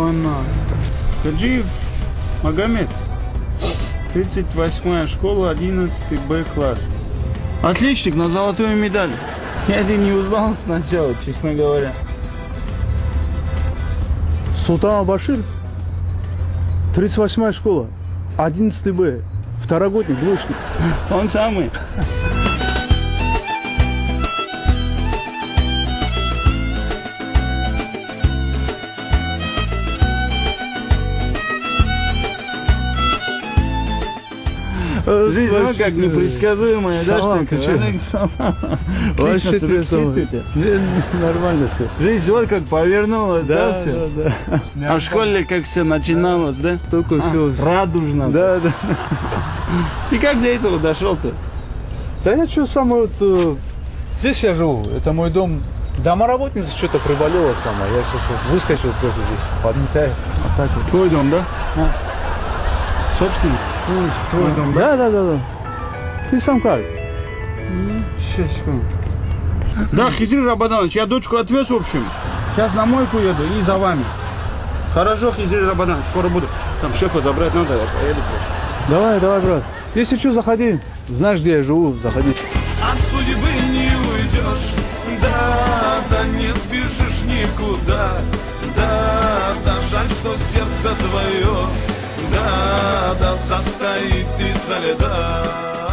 она. Хаджиев Магомед. 38 школа, 11 Б класс. Отличник на золотую медаль. Я это не узнал сначала, честно говоря. Султан Башир, 38 школа, 11 Б, второгодник, двоечник. Он самый. Жизнь, ну, как непредсказуемая, да, что ты Отлично чувствуете? Не, Нормально все. Жизнь вот как повернулась, да, все? А в школе как все начиналось, да? Столько всего. Радужно. Да, да. Ты как до этого дошел-то? Да я что, самое вот... э, Здесь я живу, это мой дом. Домоработница что-то приболела сама. Я сейчас вот выскочил просто здесь, подметаю. Вот так вот. Твой дом, да? Твой дом, Да, да, да, да. Ты сам как? Сейчас, секунду. Да, Хизир Рабаданович, я дочку отвез, в общем. Сейчас на мойку еду и за вами. Хорошо, Хизир Рабаданович, скоро буду. Там шефа забрать надо, я поеду просто. Давай, давай, брат. Если что, заходи. Знаешь, где я живу, заходи. От судьбы не уйдешь, да, да не сбежишь никуда, да, да жаль, что сердце твое, да, да состоит из льда.